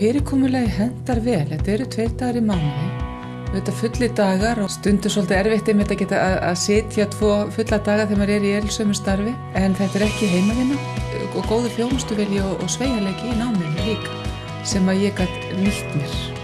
Fyrirkomulegi hendar vel, þetta eru tveir dagar í mánuði. Þetta fulli dagar og stundur svolítið erfitt einmitt að geta að, að sitja tvo fulla daga þegar maður er í eilsömu starfi. En þetta er ekki heimavinna. Og góður þjónustuvelji og, og sveigalegi í náminu líka sem að ég gætt nýtt mér.